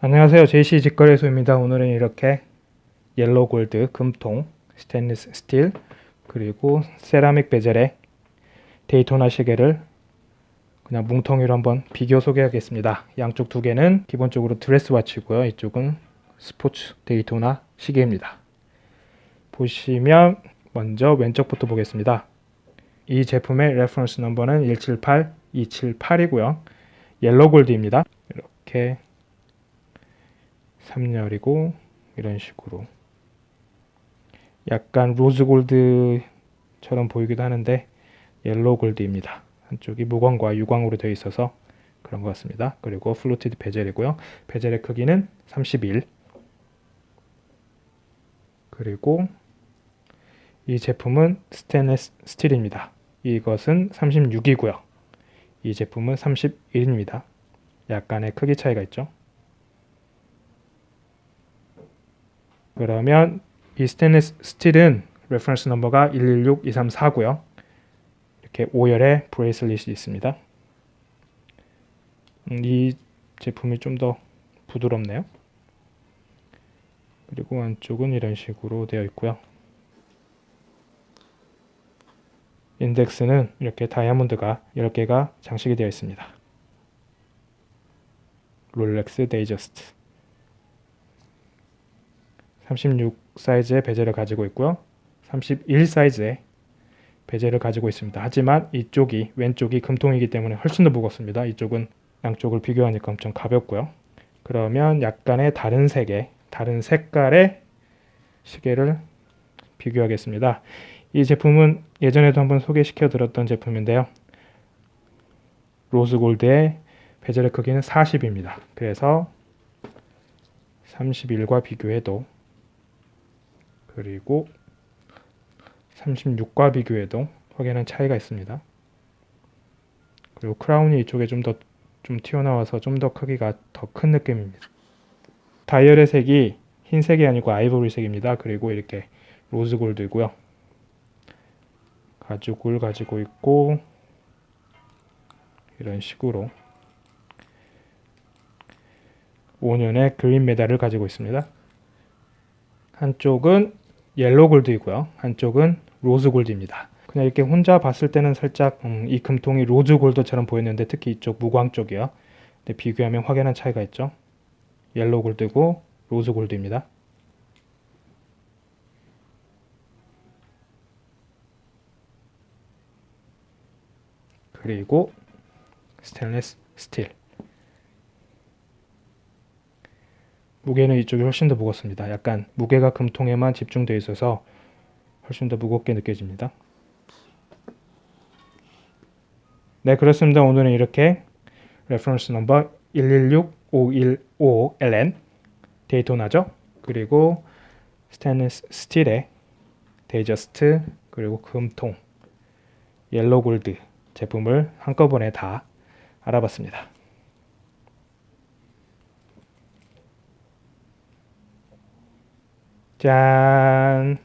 안녕하세요. JC 직거래소입니다. 오늘은 이렇게 yellow gold 금통 stainless steel 그리고 ceramic bezel의 데이토나 시계를 그냥 뭉텅이로 한번 비교 소개하겠습니다. 양쪽 두 개는 기본적으로 dress watch고요. 이쪽은 스포츠 데이토나 시계입니다. 보시면 먼저 왼쪽부터 보겠습니다. 이 제품의 reference number는 178 278이고요. yellow gold입니다. 이렇게 3열이고 이런 식으로 약간 rose gold처럼 보이기도 하는데 yellow gold입니다. 한쪽이 무광과 유광으로 되어 있어서 그런 것 같습니다. 그리고 fluted bezel이고요. bezel의 크기는 31 그리고 이 제품은 stainless steel입니다. 이것은 36이고요. 이 제품은 31입니다. 약간의 크기 차이가 있죠. 그러면 이 스테인리스 스틸은 reference number가 116234고요. 이렇게 5열의 bracelet이 있습니다. 음, 이 제품이 좀 더 부드럽네요. 그리고 안쪽은 이런 식으로 되어 있고요. 인덱스는 이렇게 다이아몬드가 10개가 장식이 되어 있습니다. 롤렉스 Datejust 36 사이즈의 bezel을 가지고 있고요. 31 사이즈의 bezel을 가지고 있습니다. 하지만 이쪽이 왼쪽이 금통이기 때문에 훨씬 더 무겁습니다. 이쪽은 양쪽을 비교하니까 엄청 가볍고요. 그러면 약간의 다른 색의 다른 색깔의 시계를 비교하겠습니다. 이 제품은 예전에도 한번 소개시켜 드렸던 제품인데요. rose gold의 bezel의 크기는 40입니다. 그래서 31과 비교해도 그리고 36과 비교해도 확연한 차이가 있습니다. 그리고 크라운이 이쪽에 좀더좀 튀어나와서 좀 더 크기가 더 큰 느낌입니다. 다이얼의 색이 흰색이 아니고 아이보리색입니다. 그리고 이렇게 rose gold고요. 가죽을 가지고 있고 이런 식으로 5년의 그린 메달을 가지고 있습니다. 한쪽은 yellow gold이고요. 한쪽은 rose gold입니다. 그냥 이렇게 혼자 봤을 때는 살짝 음, 이 금통이 rose gold처럼 보였는데 특히 이쪽 무광 쪽이요. 근데 비교하면 확연한 차이가 있죠. yellow gold고 rose gold입니다. 그리고 스테인리스 스틸 무게는 이쪽이 훨씬 더 무겁습니다. 약간 무게가 금통에만 집중되어 있어서 훨씬 더 무겁게 느껴집니다. 네 그렇습니다. 오늘은 이렇게 reference number 116515LN Daytona죠. 그리고 스테인리스 스틸의 Datejust 그리고 금통 yellow gold 제품을 한꺼번에 다 알아봤습니다. 짠.